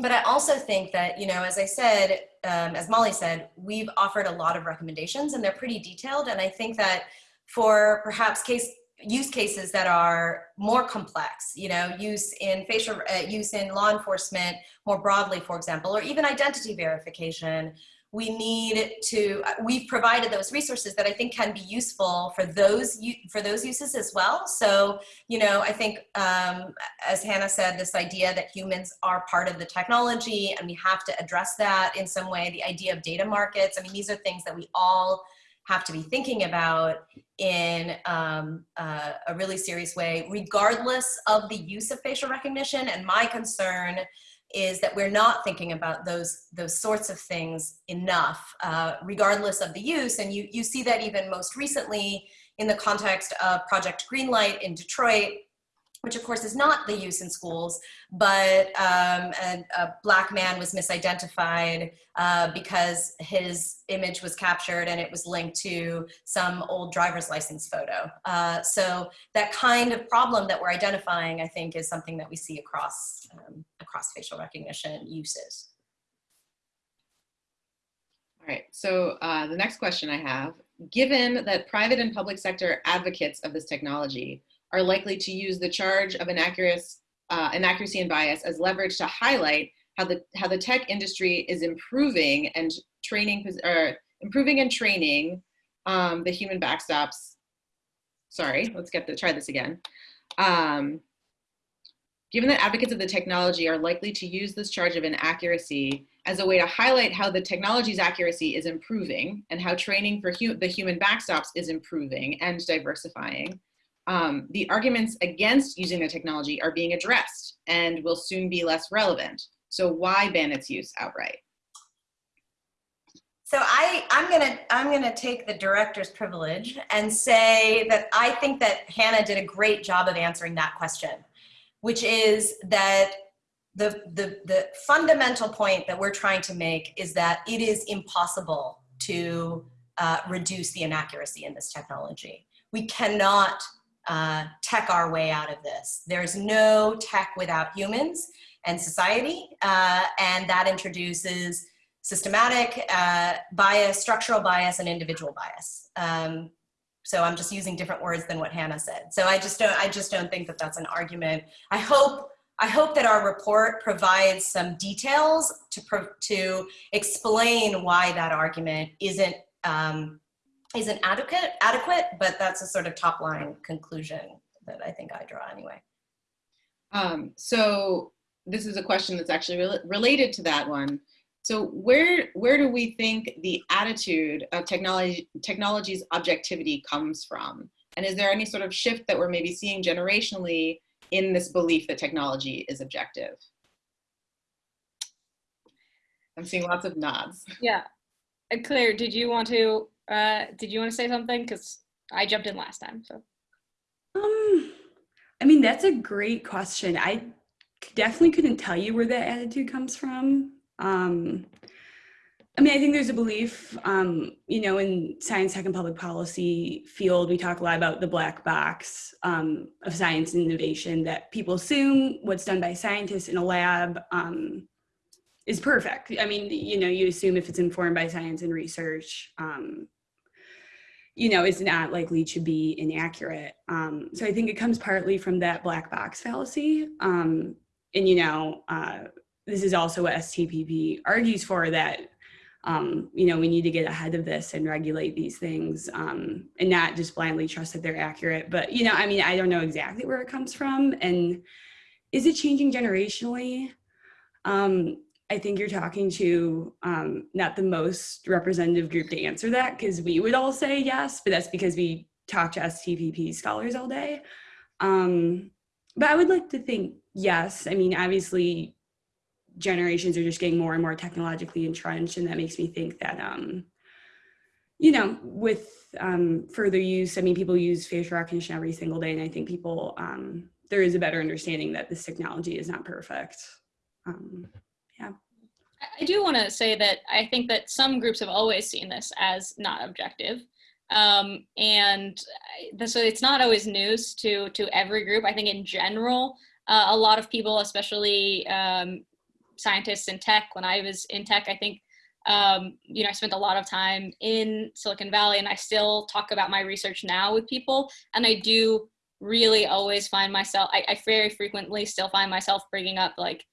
but I also think that, you know, as I said, um, as Molly said, we've offered a lot of recommendations and they're pretty detailed. And I think that for perhaps case use cases that are more complex, you know, use in facial, uh, use in law enforcement more broadly, for example, or even identity verification, we need to, uh, we've provided those resources that I think can be useful for those, for those uses as well. So, you know, I think, um, as Hannah said, this idea that humans are part of the technology and we have to address that in some way, the idea of data markets, I mean, these are things that we all have to be thinking about in um, uh, a really serious way, regardless of the use of facial recognition. And my concern is that we're not thinking about those those sorts of things enough, uh, regardless of the use. And you, you see that even most recently in the context of Project Greenlight in Detroit, which of course is not the use in schools, but um, a, a, black man was misidentified uh, because his image was captured and it was linked to some old driver's license photo. Uh, so that kind of problem that we're identifying, I think, is something that we see across, um, across facial recognition uses. All right, so uh, the next question I have given that private and public sector advocates of this technology are likely to use the charge of inaccuracy, uh, inaccuracy and bias as leverage to highlight how the, how the tech industry is improving and training, or improving and training um, the human backstops. Sorry, let's get the, try this again. Um, given that advocates of the technology are likely to use this charge of inaccuracy as a way to highlight how the technology's accuracy is improving and how training for hu the human backstops is improving and diversifying, um, the arguments against using the technology are being addressed and will soon be less relevant. So why ban its use outright? So I, I'm gonna, I'm gonna take the director's privilege and say that I think that Hannah did a great job of answering that question, which is that the, the, the fundamental point that we're trying to make is that it is impossible to uh, reduce the inaccuracy in this technology. We cannot uh, tech our way out of this. There's no tech without humans and society, uh, and that introduces systematic uh, bias, structural bias, and individual bias. Um, so I'm just using different words than what Hannah said. So I just don't, I just don't think that that's an argument. I hope I hope that our report provides some details to, to explain why that argument isn't, um, isn't adequate, adequate, but that's a sort of top line conclusion that I think I draw anyway. Um, so this is a question that's actually re related to that one. So where, where do we think the attitude of technology, technology's objectivity comes from? And is there any sort of shift that we're maybe seeing generationally in this belief that technology is objective. I'm seeing lots of nods. Yeah. Claire, did you want to uh, did you want to say something? Because I jumped in last time. So um I mean that's a great question. I definitely couldn't tell you where that attitude comes from. Um I mean, I think there's a belief, um, you know, in science, tech, and public policy field, we talk a lot about the black box um, of science and innovation that people assume what's done by scientists in a lab um, is perfect. I mean, you know, you assume if it's informed by science and research, um, you know, is not likely to be inaccurate. Um, so I think it comes partly from that black box fallacy. Um, and, you know, uh, this is also what STPP argues for that um, you know, we need to get ahead of this and regulate these things um, and not just blindly trust that they're accurate. But, you know, I mean, I don't know exactly where it comes from. And is it changing generationally? Um, I think you're talking to um, not the most representative group to answer that because we would all say yes, but that's because we talk to STPP scholars all day. Um, but I would like to think yes. I mean, obviously, generations are just getting more and more technologically entrenched and that makes me think that um you know with um further use i mean people use facial recognition every single day and i think people um there is a better understanding that this technology is not perfect um yeah i do want to say that i think that some groups have always seen this as not objective um, and so it's not always news to to every group. I think in general, uh, a lot of people, especially um, scientists in tech. When I was in tech, I think, um, you know, I spent a lot of time in Silicon Valley and I still talk about my research now with people. And I do really always find myself, I, I very frequently still find myself bringing up like,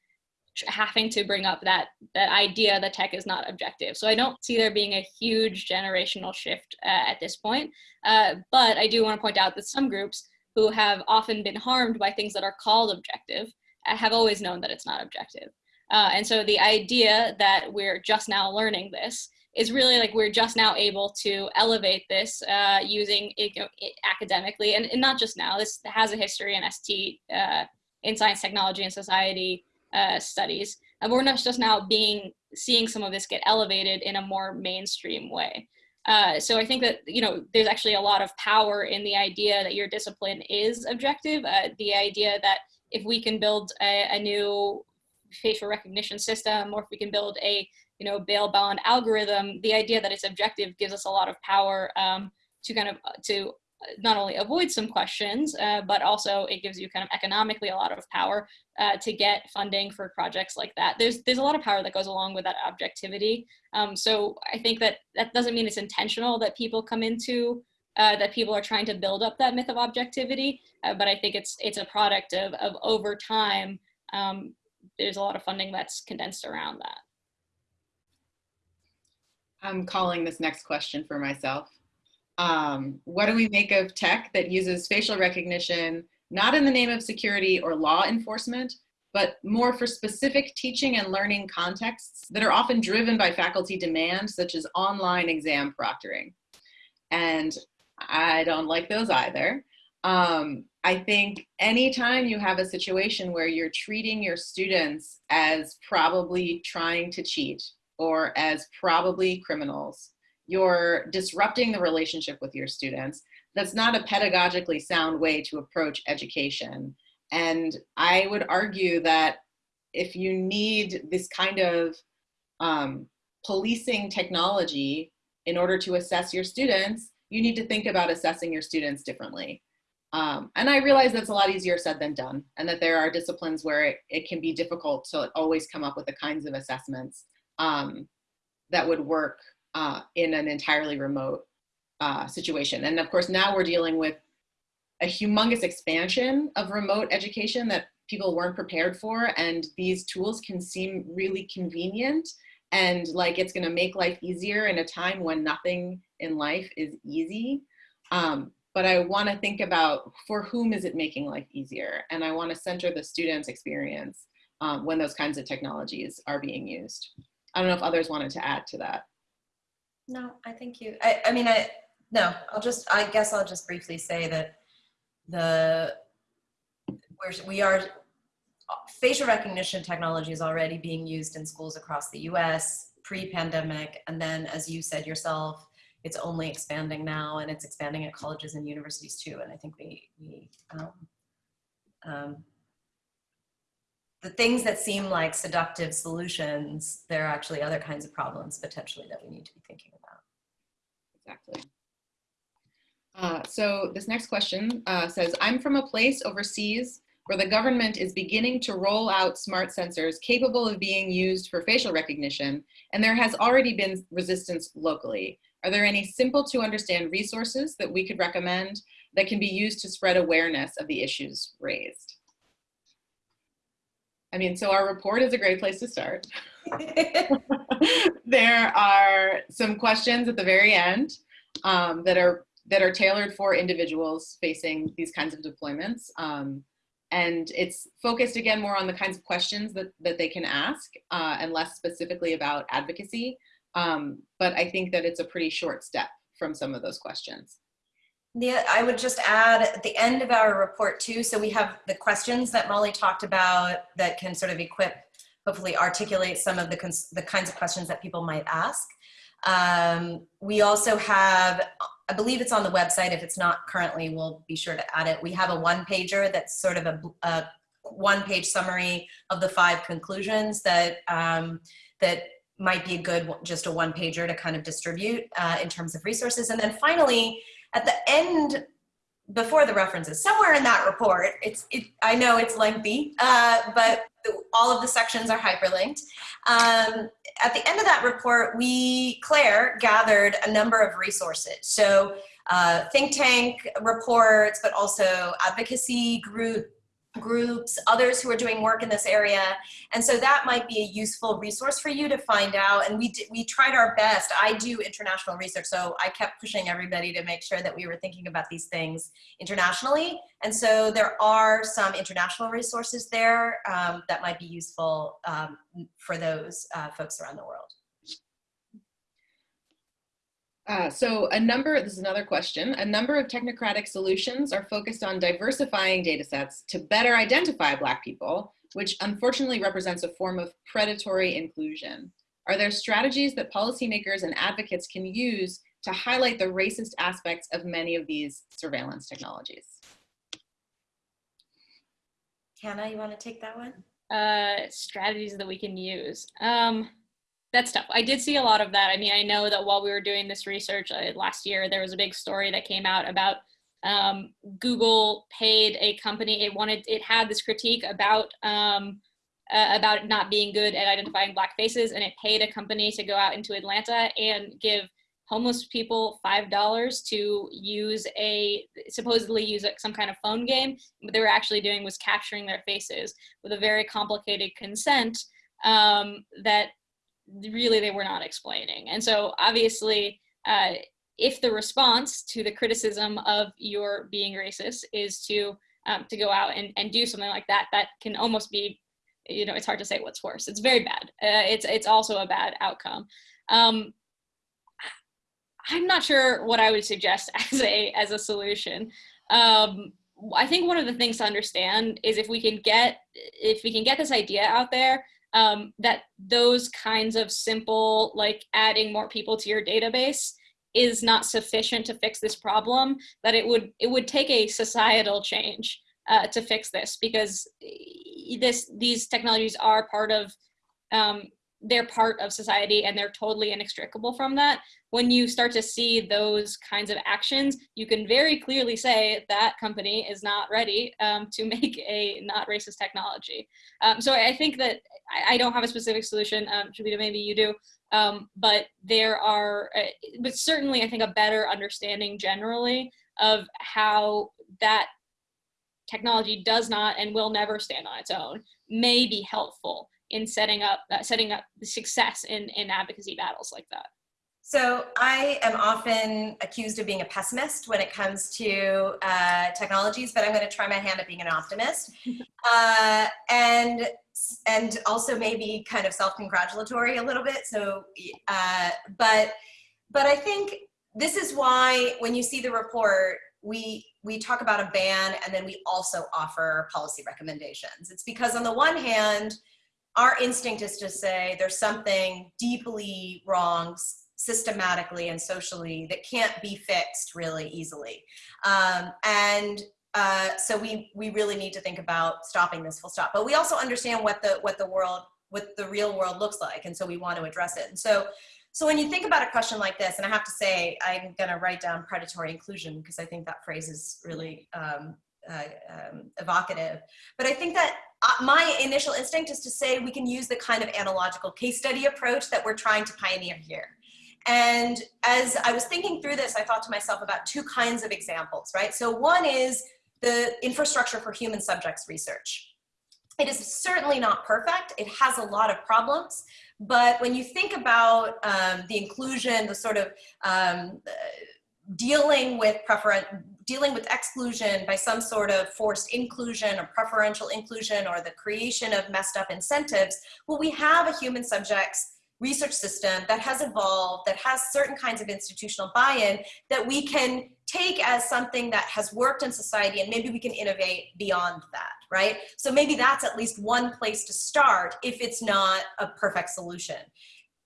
having to bring up that that idea that tech is not objective. So I don't see there being a huge generational shift uh, at this point. Uh, but I do want to point out that some groups who have often been harmed by things that are called objective uh, have always known that it's not objective. Uh, and so the idea that we're just now learning this is really like we're just now able to elevate this uh, using you know, academically, and, and, not just now. This has a history in ST, uh, in science, technology, and society uh, studies. And we're just now being seeing some of this get elevated in a more mainstream way. Uh, so I think that you know there's actually a lot of power in the idea that your discipline is objective. Uh, the idea that if we can build a, a new facial recognition system or if we can build a you know bail bond algorithm the idea that it's objective gives us a lot of power um, to kind of uh, to not only avoid some questions, uh, but also it gives you kind of economically a lot of power uh, to get funding for projects like that. There's there's a lot of power that goes along with that objectivity. Um, so I think that that doesn't mean it's intentional that people come into uh, that people are trying to build up that myth of objectivity, uh, but I think it's it's a product of of over time. Um, there's a lot of funding that's condensed around that. I'm calling this next question for myself. Um, what do we make of tech that uses facial recognition, not in the name of security or law enforcement, but more for specific teaching and learning contexts that are often driven by faculty demand, such as online exam proctoring. And I don't like those either. Um, I think anytime you have a situation where you're treating your students as probably trying to cheat or as probably criminals, you're disrupting the relationship with your students. That's not a pedagogically sound way to approach education. And I would argue that if you need this kind of um, policing technology in order to assess your students, you need to think about assessing your students differently. Um, and I realize that's a lot easier said than done, and that there are disciplines where it, it can be difficult to always come up with the kinds of assessments um, that would work uh, in an entirely remote uh, situation. And of course, now we're dealing with a humongous expansion of remote education that people weren't prepared for. And these tools can seem really convenient and like it's gonna make life easier in a time when nothing in life is easy. Um, but I wanna think about for whom is it making life easier? And I wanna center the student's experience um, when those kinds of technologies are being used. I don't know if others wanted to add to that. No, I think you, I, I mean, I, no, I'll just, I guess I'll just briefly say that the, we're, we are, facial recognition technology is already being used in schools across the US pre-pandemic. And then as you said yourself, it's only expanding now and it's expanding at colleges and universities too. And I think we, we um, um, the things that seem like seductive solutions, there are actually other kinds of problems potentially that we need to be thinking about. Exactly. Uh, so this next question uh, says, I'm from a place overseas where the government is beginning to roll out smart sensors capable of being used for facial recognition, and there has already been resistance locally. Are there any simple to understand resources that we could recommend that can be used to spread awareness of the issues raised? I mean, so our report is a great place to start. (laughs) (laughs) there are some questions at the very end um, that are that are tailored for individuals facing these kinds of deployments. Um, and it's focused again more on the kinds of questions that, that they can ask uh, and less specifically about advocacy. Um, but I think that it's a pretty short step from some of those questions. Yeah, I would just add at the end of our report too, so we have the questions that Molly talked about that can sort of equip, hopefully articulate some of the, the kinds of questions that people might ask. Um, we also have, I believe it's on the website. If it's not currently, we'll be sure to add it. We have a one pager that's sort of a, a one page summary of the five conclusions that, um, that might be a good, just a one pager to kind of distribute uh, in terms of resources. And then finally, at the end, before the references, somewhere in that report, it's, it, I know it's lengthy, uh, but all of the sections are hyperlinked. Um, at the end of that report, we, Claire, gathered a number of resources. So uh, think tank reports, but also advocacy group groups, others who are doing work in this area. And so that might be a useful resource for you to find out. And we, did, we tried our best. I do international research, so I kept pushing everybody to make sure that we were thinking about these things internationally. And so there are some international resources there um, that might be useful um, for those uh, folks around the world. Uh, so a number, this is another question, a number of technocratic solutions are focused on diversifying data sets to better identify Black people, which unfortunately represents a form of predatory inclusion. Are there strategies that policymakers and advocates can use to highlight the racist aspects of many of these surveillance technologies? Hannah, you want to take that one? Uh, strategies that we can use. Um, that's tough. I did see a lot of that. I mean, I know that while we were doing this research uh, last year, there was a big story that came out about um, Google paid a company. It wanted. It had this critique about um, uh, about not being good at identifying black faces, and it paid a company to go out into Atlanta and give homeless people five dollars to use a supposedly use some kind of phone game. What they were actually doing was capturing their faces with a very complicated consent um, that really they were not explaining. And so obviously. Uh, if the response to the criticism of your being racist is to um, to go out and, and do something like that, that can almost be, you know, it's hard to say what's worse. It's very bad. Uh, it's it's also a bad outcome. Um, I'm not sure what I would suggest (laughs) as a as a solution. Um, I think one of the things to understand is if we can get if we can get this idea out there um, that those kinds of simple like adding more people to your database is not sufficient to fix this problem that it would it would take a societal change uh, to fix this because this these technologies are part of um, they're part of society and they're totally inextricable from that when you start to see those kinds of actions you can very clearly say that company is not ready um, to (laughs) make a not racist technology. Um, so i think that I, I, don't have a specific solution um, Shobita, maybe you do um, but there are, uh, but certainly I think a better understanding generally of how that technology does not and will never stand on its own may be helpful in setting up uh, setting up the success in in advocacy battles like that. So I am often accused of being a pessimist when it comes to uh, technologies, but I'm going to try my hand at being an optimist, (laughs) uh, and and also maybe kind of self-congratulatory a little bit. So, uh, but but I think this is why when you see the report, we we talk about a ban and then we also offer policy recommendations. It's because on the one hand, our instinct is to say there's something deeply wrong systematically and socially that can't be fixed really easily. Um, and uh, so we we really need to think about stopping this full stop. But we also understand what the what the world what the real world looks like, and so we want to address it. And so so when you think about a question like this, and I have to say I'm going to write down predatory inclusion because I think that phrase is really um, uh, um, evocative. But I think that uh, my initial instinct is to say we can use the kind of analogical case study approach that we're trying to pioneer here. And as I was thinking through this, I thought to myself about two kinds of examples, right? So one is the infrastructure for human subjects research. It is certainly not perfect. It has a lot of problems. But when you think about um, the inclusion, the sort of um, dealing with preference, dealing with exclusion by some sort of forced inclusion or preferential inclusion or the creation of messed up incentives, well, we have a human subjects research system that has evolved, that has certain kinds of institutional buy-in that we can take as something that has worked in society and maybe we can innovate beyond that, right? So maybe that's at least one place to start if it's not a perfect solution.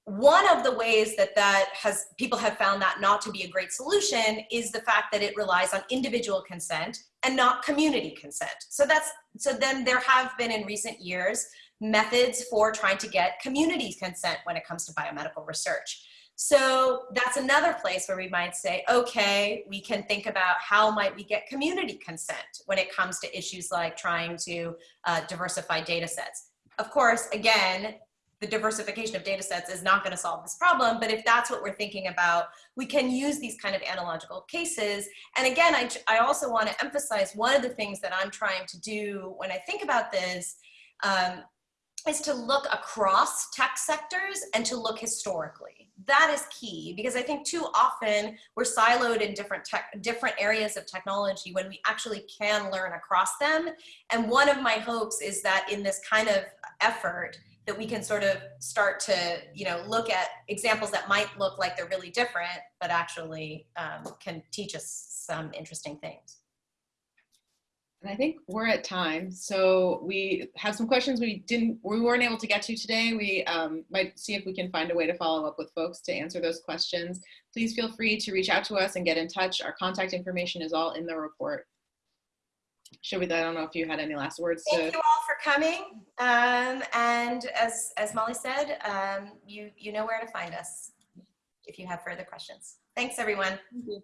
One of the ways that that has people have found that not to be a great solution is the fact that it relies on individual consent and not community consent. So that's so then there have been in recent years methods for trying to get community consent when it comes to biomedical research. So that's another place where we might say, okay, we can think about how might we get community consent when it comes to issues like trying to uh, diversify data sets. Of course, again, the diversification of data sets is not going to solve this problem, but if that's what we're thinking about, we can use these kind of analogical cases. And again, I, I also want to emphasize one of the things that I'm trying to do when I think about this um, is to look across tech sectors and to look historically. That is key because I think too often we're siloed in different tech, different areas of technology when we actually can learn across them. And one of my hopes is that in this kind of effort that we can sort of start to, you know, look at examples that might look like they're really different, but actually um, can teach us some interesting things. And I think we're at time, so we have some questions we didn't, we weren't able to get to today. We um, might see if we can find a way to follow up with folks to answer those questions. Please feel free to reach out to us and get in touch. Our contact information is all in the report. Should we, I don't know if you had any last words. Thank to... you all for coming. Um, and as, as Molly said, um, you, you know where to find us if you have further questions. Thanks everyone. Thank